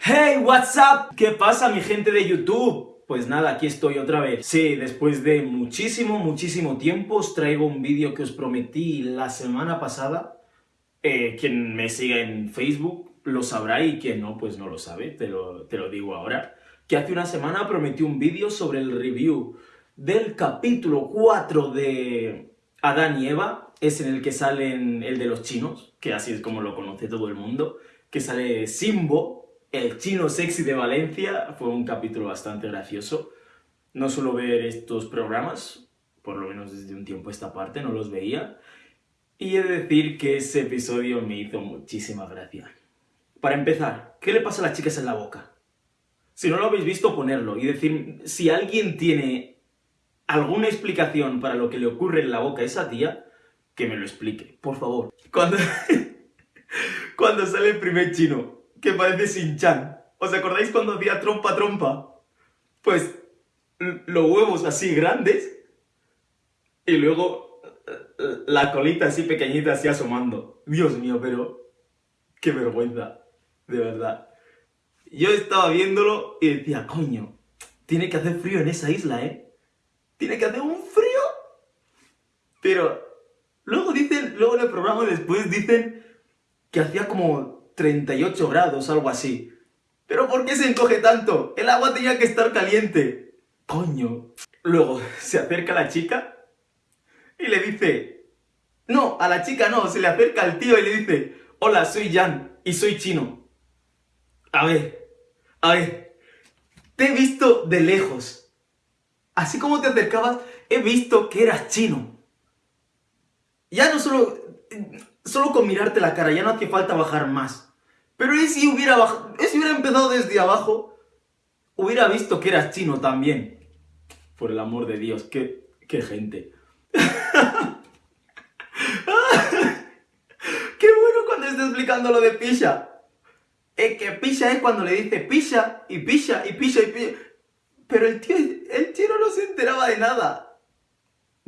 Hey, what's up? ¿Qué pasa mi gente de YouTube? Pues nada, aquí estoy otra vez. Sí, después de muchísimo, muchísimo tiempo os traigo un vídeo que os prometí la semana pasada. Eh, quien me siga en Facebook lo sabrá y quien no, pues no lo sabe, te lo, te lo digo ahora. Que hace una semana prometí un vídeo sobre el review del capítulo 4 de Adán y Eva. Es en el que salen el de los chinos, que así es como lo conoce todo el mundo. Que sale Simbo, el chino sexy de Valencia fue un capítulo bastante gracioso. No suelo ver estos programas, por lo menos desde un tiempo esta parte, no los veía. Y he de decir que ese episodio me hizo muchísima gracia. Para empezar, ¿qué le pasa a las chicas en la boca? Si no lo habéis visto, ponerlo y decir si alguien tiene alguna explicación para lo que le ocurre en la boca a esa tía, que me lo explique, por favor. Cuando, cuando sale el primer chino que parece Shin-Chan. ¿Os acordáis cuando hacía trompa trompa? Pues los huevos así grandes y luego eh, la colita así pequeñita así asomando. Dios mío, pero qué vergüenza, de verdad. Yo estaba viéndolo y decía, coño, tiene que hacer frío en esa isla, ¿eh? Tiene que hacer un frío. Pero luego dicen, luego en el programa después dicen que hacía como 38 grados, algo así. ¿Pero por qué se encoge tanto? El agua tenía que estar caliente. Coño. Luego se acerca la chica y le dice... No, a la chica no, se le acerca al tío y le dice Hola, soy Jan y soy chino. A ver, a ver, te he visto de lejos. Así como te acercabas, he visto que eras chino. Ya no solo... Solo con mirarte la cara, ya no hace falta bajar más. Pero ¿y si hubiera, si hubiera empezado desde abajo? Hubiera visto que eras chino también. Por el amor de Dios, qué, qué gente. qué bueno cuando está explicando lo de pisha. Es que pisha es cuando le dice pisha y pisha y pisha y pisha. Pero el tío, el tío no se enteraba de nada.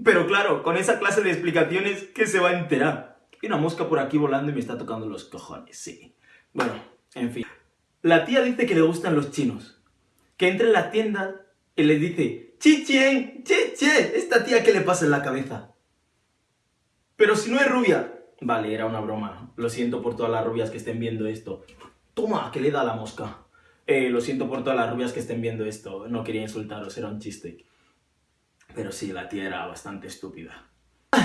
Pero claro, con esa clase de explicaciones, ¿qué se va a enterar? Hay una mosca por aquí volando y me está tocando los cojones, sí. Bueno, en fin. La tía dice que le gustan los chinos. Que entra en la tienda y le dice ¡Chichen! ¡Che, che! ¿Esta tía qué le pasa en la cabeza? Pero si no es rubia... Vale, era una broma. Lo siento por todas las rubias que estén viendo esto. ¡Toma! Que le da la mosca. Eh, lo siento por todas las rubias que estén viendo esto. No quería insultaros, era un chiste. Pero sí, la tía era bastante estúpida. Con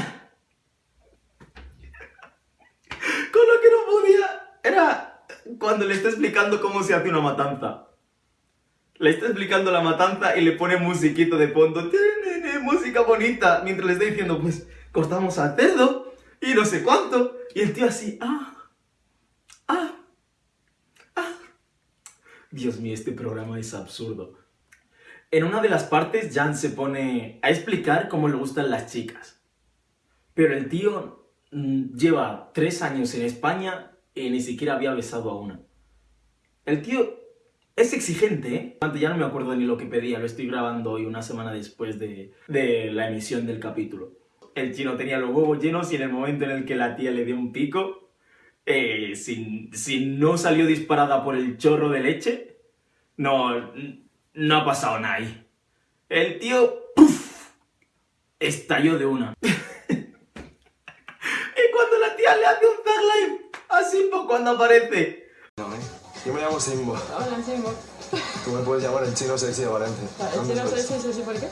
lo que no podía... Era cuando le está explicando cómo se hace una matanza. Le está explicando la matanza y le pone musiquito de fondo, música bonita, mientras le está diciendo, pues, cortamos al cerdo y no sé cuánto. Y el tío así, ah, ah, ah. Dios mío, este programa es absurdo. En una de las partes, Jan se pone a explicar cómo le gustan las chicas. Pero el tío mm, lleva tres años en España y ni siquiera había besado a una. El tío es exigente, ¿eh? Ya no me acuerdo ni lo que pedía, lo estoy grabando hoy una semana después de, la emisión del capítulo. El chino tenía los huevos llenos y en el momento en el que la tía le dio un pico, eh, si, no salió disparada por el chorro de leche, no, no ha pasado nada ahí. El tío, ¡puf! estalló de una. y cuando la tía le hace un tag life, a Simbo cuando aparece. Yo me llamo Simbo. Hola, Simbo. Tú me puedes llamar el chino sexy de Valencia. ¿El chino sexy, por qué?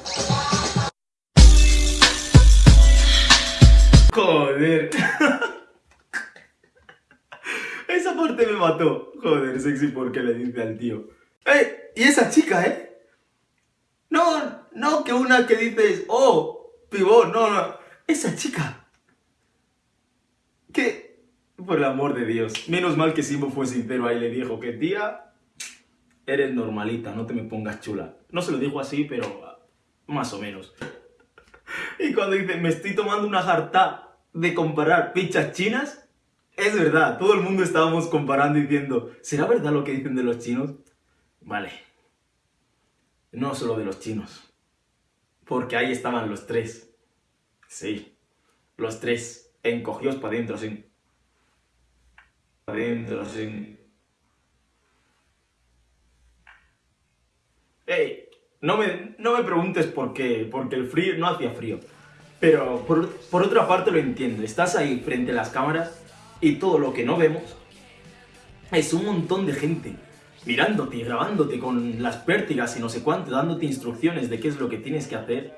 Joder. Esa parte me mató. Joder, sexy porque le dice al tío. ¡Eh! ¿Y esa chica, eh? No, no que una que dices, oh, pibón, no, no. Esa chica. Que por el amor de Dios. Menos mal que Simbo fue sincero ahí le dijo que tía, eres normalita, no te me pongas chula. No se lo dijo así, pero ah, más o menos. Y cuando dice, me estoy tomando una jarta de comparar pichas chinas, es verdad, todo el mundo estábamos comparando diciendo, ¿será verdad lo que dicen de los chinos? Vale. No solo de los chinos. Porque ahí estaban los tres. Sí, los tres, encogidos para adentro, sin adentro, así. Ey, no me, no me preguntes por qué, porque el frío no hacía frío. Pero por, por otra parte lo entiendo, estás ahí frente a las cámaras y todo lo que no vemos es un montón de gente mirándote y grabándote con las pértigas y no sé cuánto, dándote instrucciones de qué es lo que tienes que hacer.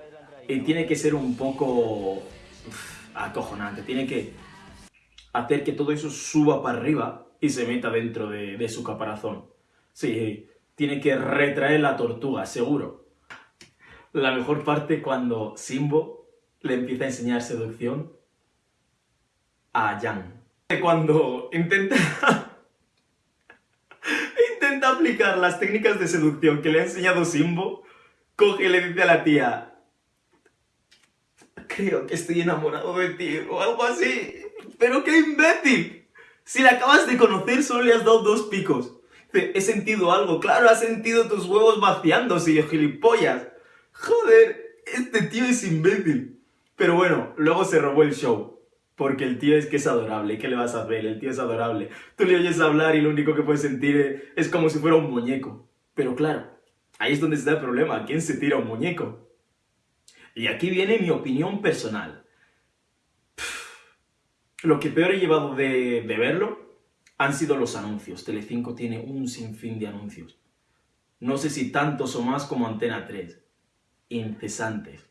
Y tiene que ser un poco acojonante, tiene que hacer que todo eso suba para arriba y se meta dentro de, de su caparazón. Sí, tiene que retraer la tortuga, seguro. La mejor parte cuando Simbo le empieza a enseñar seducción a Jan. Cuando intenta... intenta aplicar las técnicas de seducción que le ha enseñado Simbo, coge y le dice a la tía... Creo que estoy enamorado de ti, o algo así. ¡Pero qué imbécil! Si la acabas de conocer, solo le has dado dos picos. He sentido algo, claro, has sentido tus huevos vaciándose, gilipollas. Joder, este tío es imbécil. Pero bueno, luego se robó el show. Porque el tío es que es adorable, ¿qué le vas a hacer? El tío es adorable. Tú le oyes hablar y lo único que puedes sentir es como si fuera un muñeco. Pero claro, ahí es donde está el problema. ¿Quién se tira un muñeco? Y aquí viene mi opinión personal. Lo que peor he llevado de, de verlo han sido los anuncios. Telecinco tiene un sinfín de anuncios. No sé si tantos o más como Antena 3. Incesantes.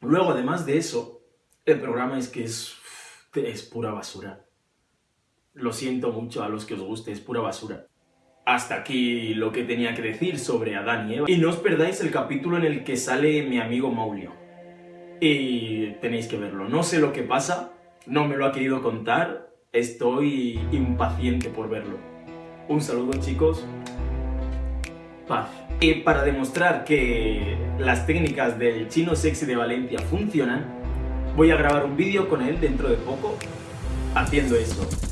Luego, además de eso, el programa es que es, es pura basura. Lo siento mucho a los que os guste, es pura basura. Hasta aquí lo que tenía que decir sobre Adán y Eva. Y no os perdáis el capítulo en el que sale mi amigo Maulio. Y tenéis que verlo. No sé lo que pasa, no me lo ha querido contar, estoy impaciente por verlo. Un saludo chicos, paz. Y para demostrar que las técnicas del chino sexy de Valencia funcionan, voy a grabar un vídeo con él dentro de poco haciendo esto.